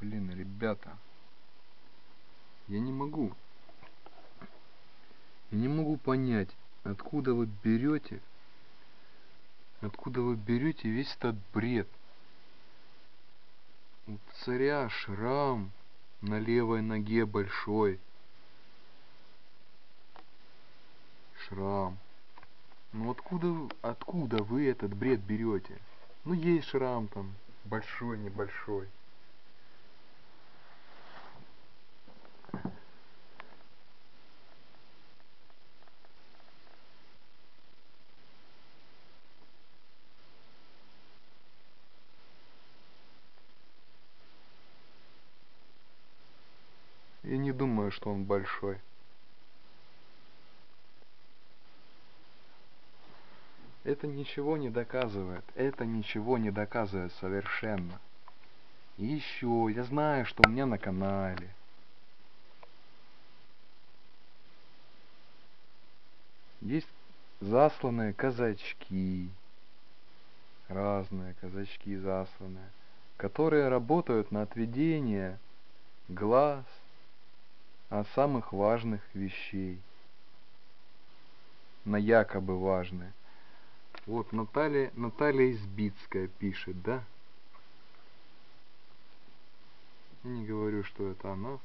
Блин, ребята. Я не могу. Я не могу понять, откуда вы берете, откуда вы берете весь этот бред. У царя шрам на левой ноге большой. Шрам. Ну откуда, откуда вы этот бред берете? Ну есть шрам там, большой, небольшой. Я не думаю, что он большой. Это ничего не доказывает. Это ничего не доказывает совершенно. И еще, я знаю, что у меня на канале. Есть засланные казачки. Разные казачки засланные. Которые работают на отведение глаз от самых важных вещей. На якобы важные. Вот Наталья, Наталья Избицкая пишет, да? Не говорю, что это она.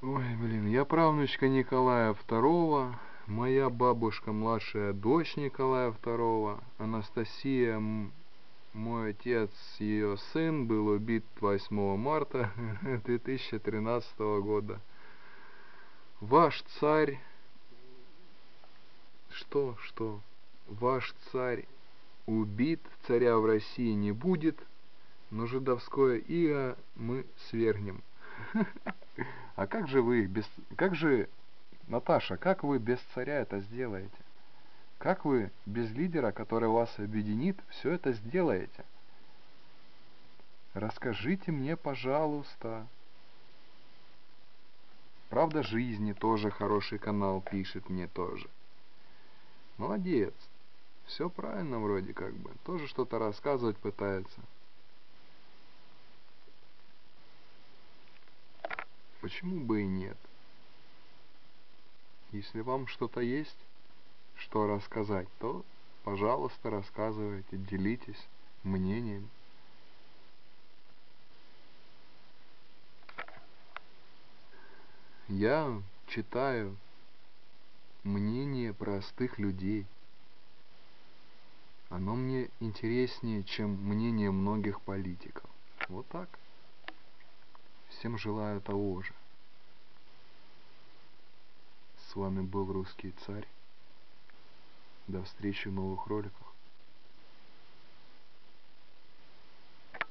Ой, блин, я правнучка Николая II, моя бабушка младшая дочь Николая II, Анастасия мой отец, ее сын, был убит 8 марта 2013 года. Ваш царь... Что, что? Ваш царь убит, царя в России не будет, но жидовское иго мы свергнем. А как же вы без... Как же, Наташа, как вы без царя это сделаете? Как вы без лидера, который вас объединит, все это сделаете? Расскажите мне, пожалуйста. Правда жизни тоже хороший канал пишет мне тоже. Молодец. Все правильно вроде как бы. Тоже что-то рассказывать пытается. Почему бы и нет? Если вам что-то есть, что рассказать, то, пожалуйста, рассказывайте, делитесь мнением. Я читаю мнение простых людей. Оно мне интереснее, чем мнение многих политиков. Вот так. Всем желаю того же. С вами был Русский Царь. До встречи в новых роликах.